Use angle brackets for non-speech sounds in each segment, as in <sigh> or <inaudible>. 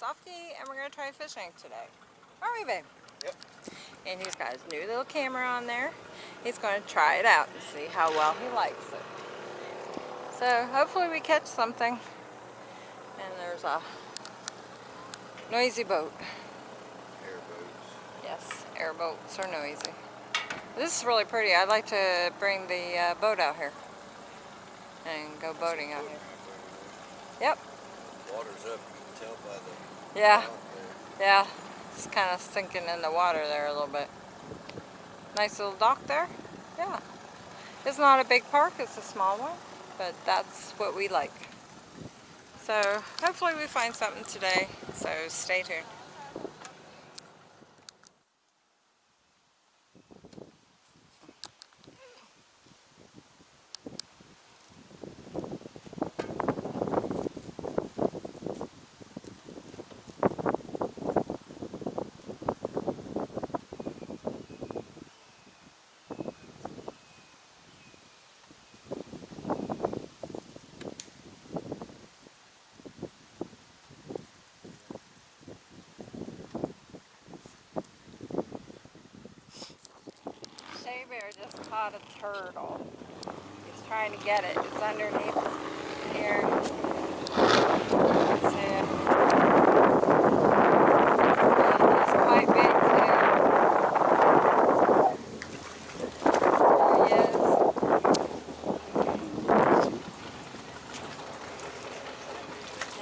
Softy and we're gonna try fishing today. Aren't we, babe? Yep. And he's got his new little camera on there. He's gonna try it out and see how well he likes it. So hopefully we catch something. And there's a noisy boat. Airboats. Yes, airboats are noisy. This is really pretty. I'd like to bring the uh, boat out here and go boating out here. Yep. Water's up, you can tell by the Yeah. Yeah, it's kind of sinking in the water there a little bit. Nice little dock there. Yeah. It's not a big park, it's a small one, but that's what we like. So hopefully we find something today, so stay tuned. Bear just caught a turtle. He's trying to get it. It's underneath here.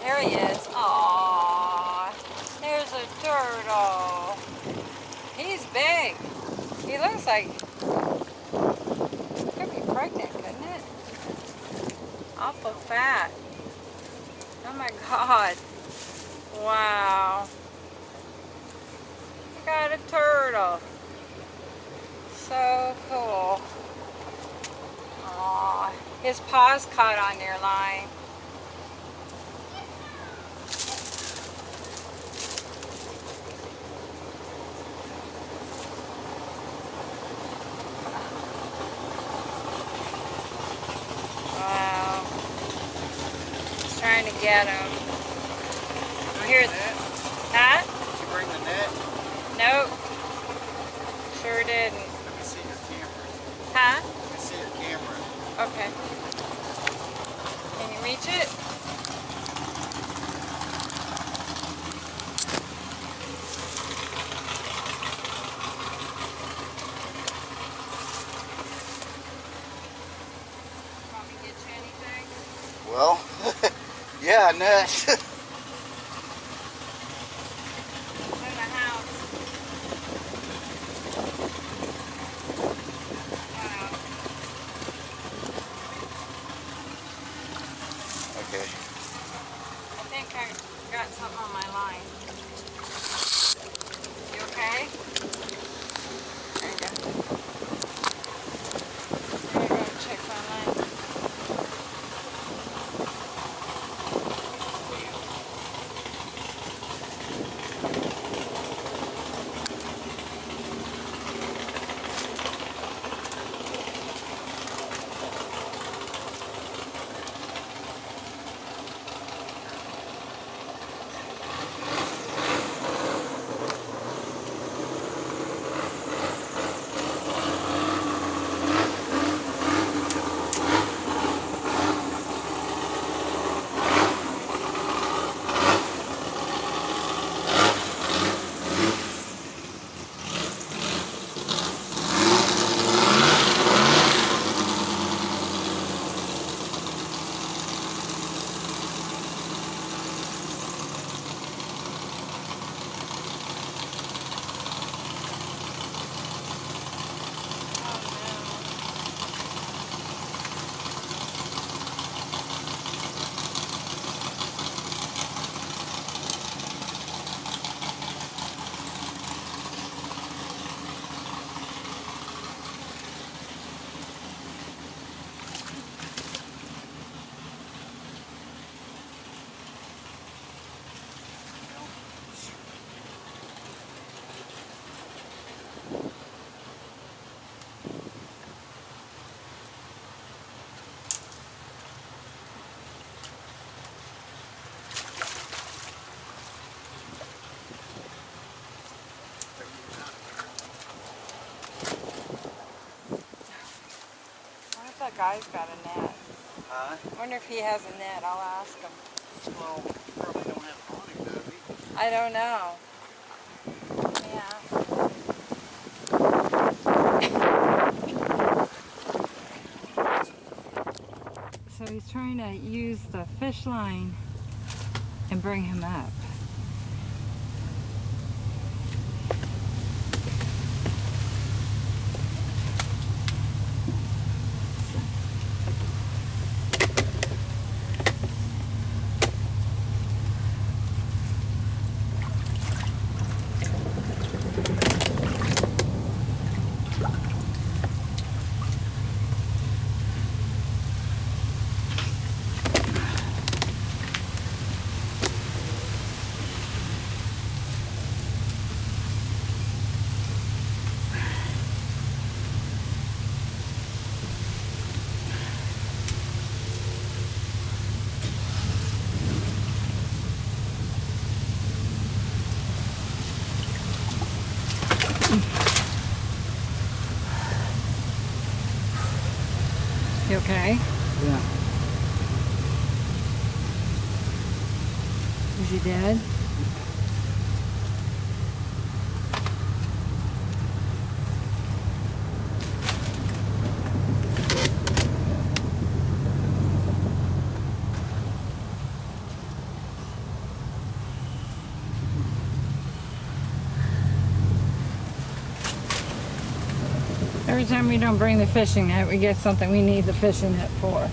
There he is. There he is. Aww. There's a turtle. He's big. He looks like pregnant, couldn't it? Awful fat. Oh my god. Wow. We got a turtle. So cool. Aw. His paws caught on your line. Wow. He's trying to get him. Oh, here's, Net? huh? Did you bring the net? Nope. Sure didn't. Let me see your camera. Huh? Let me see your camera. Okay. Can you reach it? Want me to get you anything? Well, yeah, <laughs> guy's got a net. Huh? I wonder if he has a net. I'll ask him. Well, probably don't have him, does he? I don't know. Yeah. <laughs> So he's trying to use the fish line and bring him up. You okay? Yeah. Every time we don't bring the fishing net, we get something we need the fishing net for.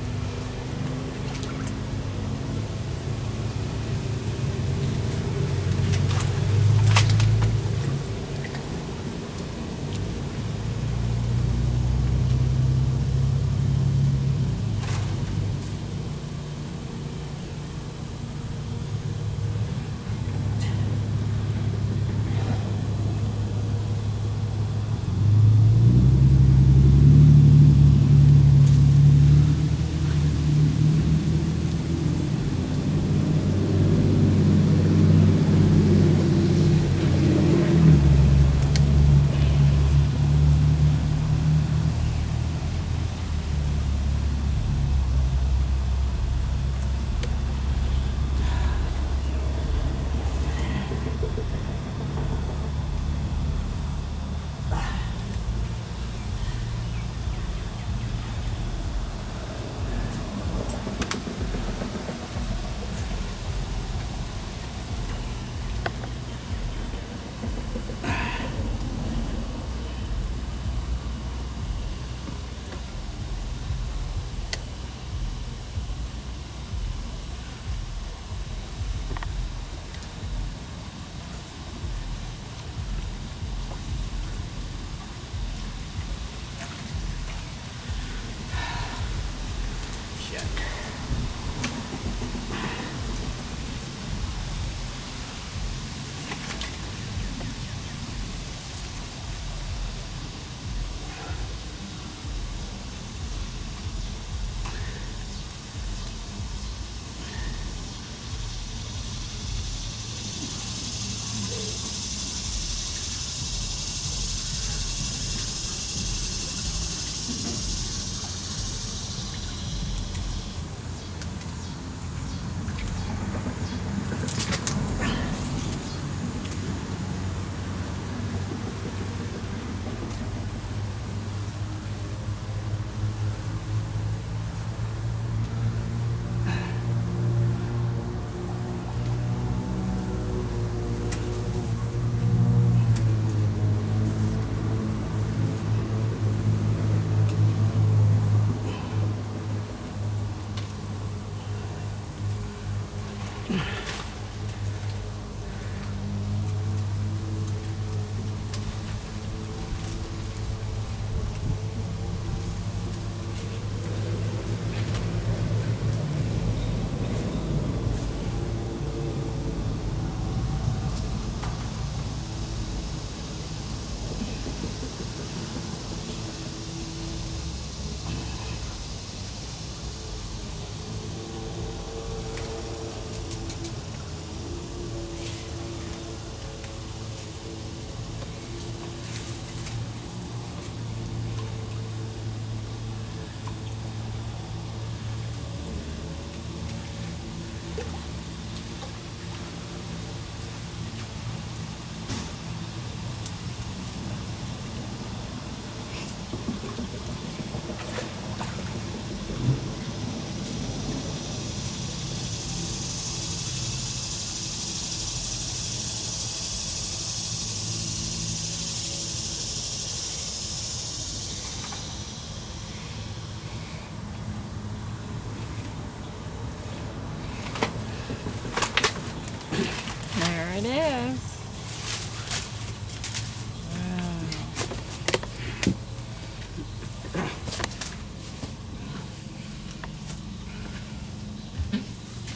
It is.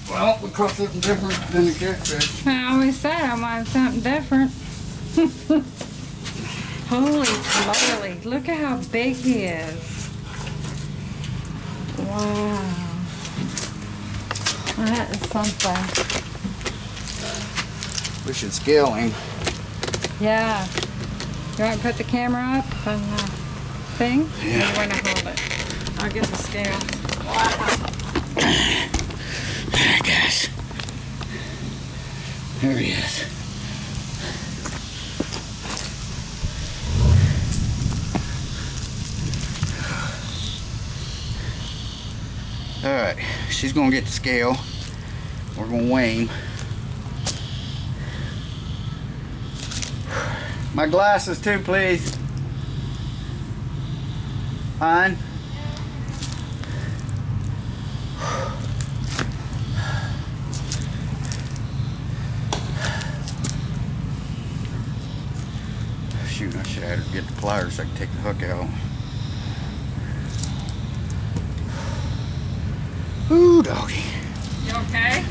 Well, we caught something different than the catfish. I always said I wanted something different. <laughs> Holy moly, look at how big he is. Wow. That is something. We should scale him. Yeah. You want to put the camera up on the thing? Yeah. You want to hold it? I'll get the scale. There, guys. There he is. All right, she's gonna get the scale. We're gonna weigh him. My glasses too, please. Fine. Shoot, I should have her get the pliers so I could take the hook out. Ooh, doggy. You okay?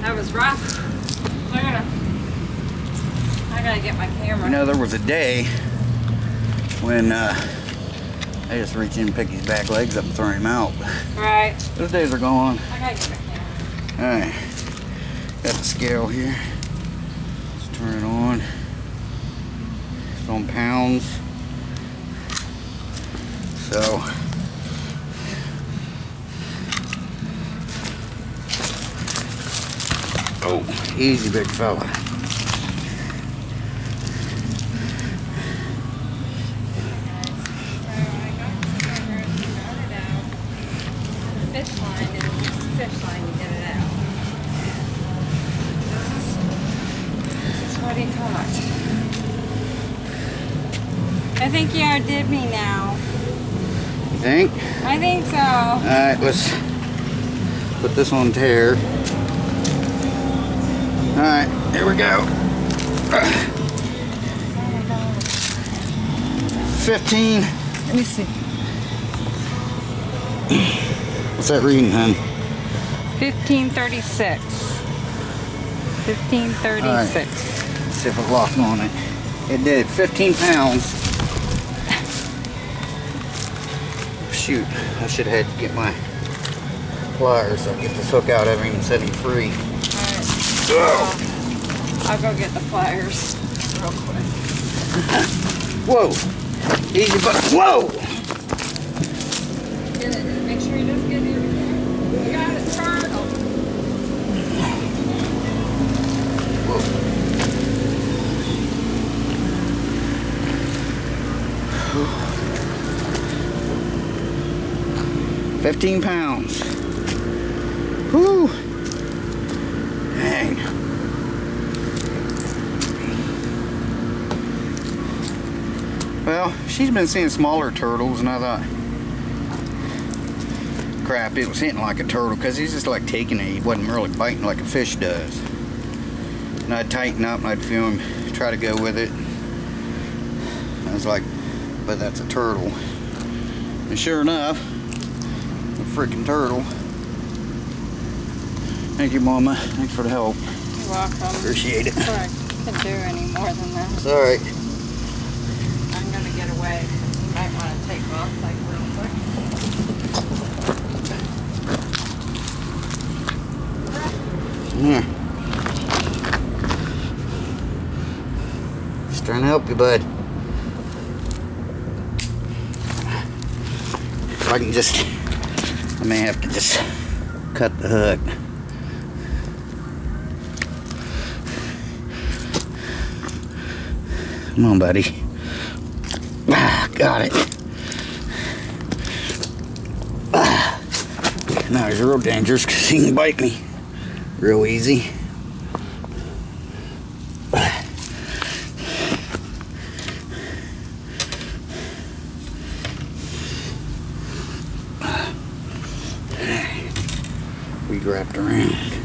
That was rough. I gotta, I gotta get my camera. You know, there was a day when uh, I just reach in and pick his back legs up and throw him out. Right. Those days are gone. I gotta get my camera. Alright, got the scale here. Let's turn it on. It's on pounds. So, oh, easy, big fella. Fish line and fish line to get it out. This is, this is what he caught. I think you outdid me now. You think? I think so. Alright, let's put this on tare. Alright, here we go. 15. Let me see. What's that reading, hun? 1536. 1536. Let's see if it locked on it. It did. 15 pounds. shoot, I should have had to get my pliers. I'll get this hook out. I haven't even set him free. All right. Oh. I'll go get the pliers real quick. <laughs> Whoa! Easy but whoa! Get it. Make sure he doesn't get near You got it, turn. Whoa. 15 pounds. Whoo! Dang. Well, she's been seeing smaller turtles and I thought, crap, it was hitting like a turtle because he's just like taking it. He wasn't really biting like a fish does. And I'd tighten up and I'd feel him try to go with it. I was like, but that's a turtle. And sure enough, freaking turtle. Thank you, Mama. Thanks for the help. You're welcome. Appreciate it. Sorry, I can do any more than that. It's alright. I'm gonna get away. You might want to take off like real quick. Here. Just trying to help you, bud. If I can just, I may have to just cut the hook. Come on, buddy. Ah, got it. Ah. Now he's real dangerous because he can bite me real easy. We wrapped around.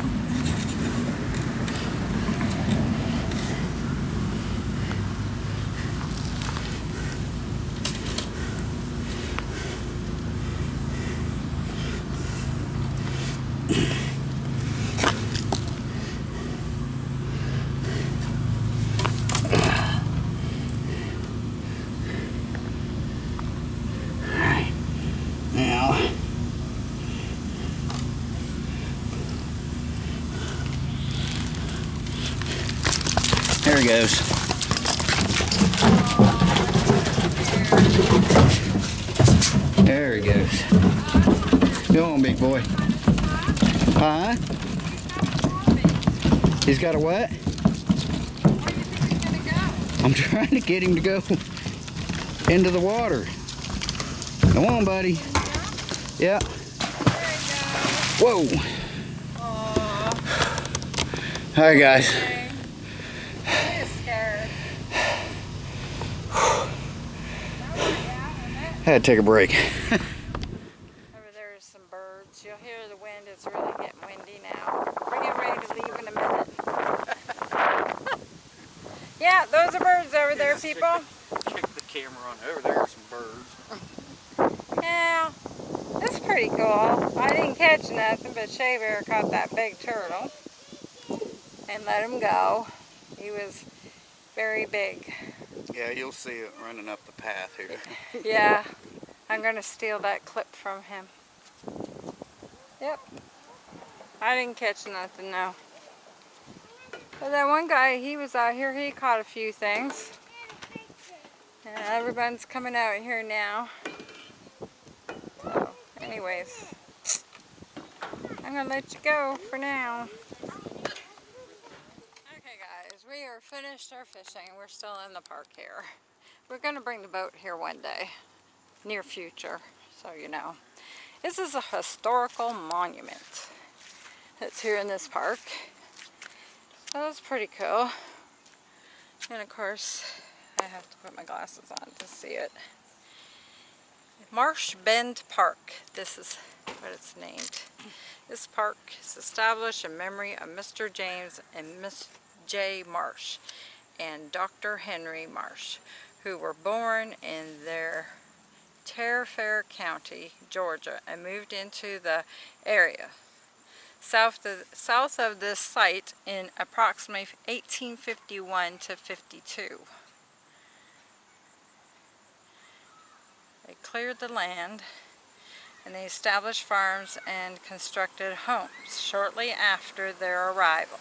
There he goes. There he goes. Go on, boy. Huh? He's got a what? I'm trying to get him to go into the water. Come on, buddy. Yeah. Whoa. All right, guys. I Had to take a break. Over there is some birds. You'll hear the wind. It's really getting windy now. We're getting ready to leave in a minute. <laughs> yeah, those are birds over there, let's check people. Check the camera on over there. Are some birds. Yeah, that's pretty cool. I didn't catch nothing, but Shea Bear caught that big turtle and let him go. He was very big. Yeah, you'll see it running up the path here. <laughs> Yeah, I'm going to steal that clip from him. Yep. I didn't catch nothing, no. But that one guy, he was out here, he caught a few things. And everyone's coming out here now. So, anyways, I'm to let you go for now. Okay guys, we are finished our fishing. We're still in the park here. We're to bring the boat here one day, near future, so you know. This is a historical monument that's here in this park. So that's pretty cool. And of course, I have to put my glasses on to see it. Marsh Bend Park. This is what it's named. This park is established in memory of Mr. James and Miss J. Marsh and Dr. Henry Marsh, who were born in their Fair County, Georgia, and moved into the area south of, south of this site in approximately 1851 to 52. They cleared the land and they established farms and constructed homes shortly after their arrival.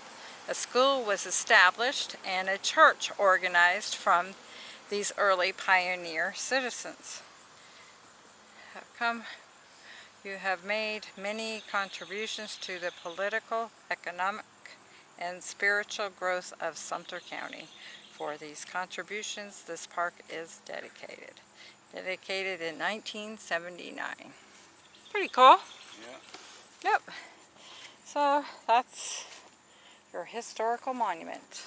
A school was established and a church organized from these early pioneer citizens. You have made many contributions to the political, economic, and spiritual growth of Sumter County. For these contributions, this park is dedicated. Dedicated in 1979. Pretty cool. Yeah. Yep. So that's your historical monument.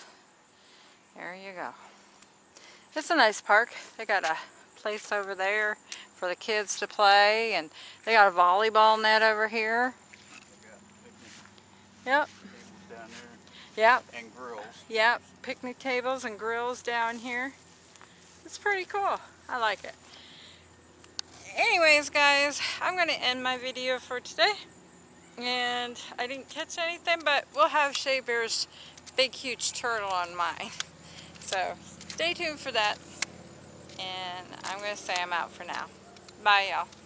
There you go. It's a nice park. They got a place over there for the kids to play and they got a volleyball net over here. Yep. Yep. and grills. Yep. Picnic tables and grills down here. It's pretty cool. I like it. Anyways, guys, I'm going to end my video for today. And I didn't catch anything, but we'll have Shea Bear's big, huge turtle on mine. So stay tuned for that. And I'm going to say I'm out for now. 拜了。